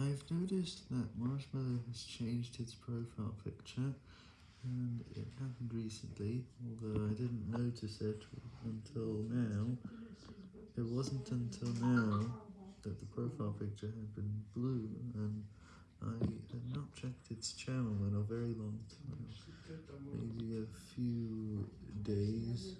I've noticed that Marshmallow has changed its profile picture, and it happened recently, although I didn't notice it until now. It wasn't until now that the profile picture had been blue, and I had not checked its channel in a very long time, maybe a few days,